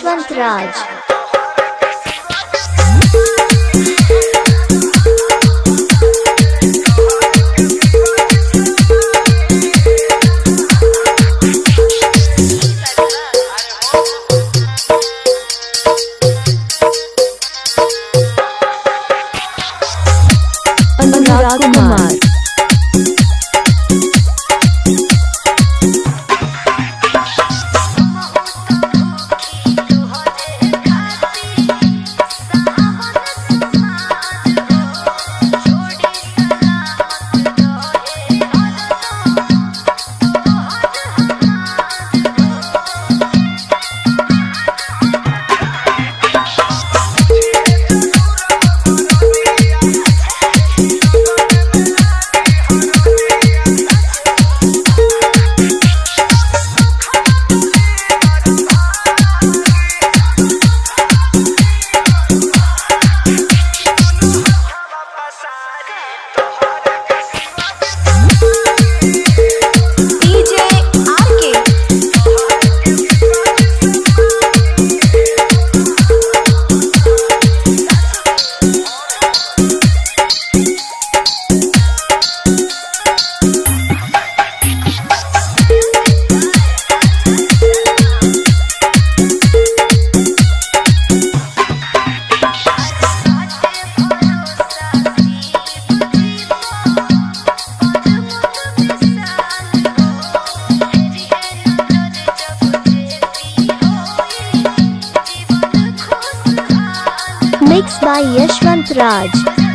Yashwant Raj Anurag By Yashwant Raj.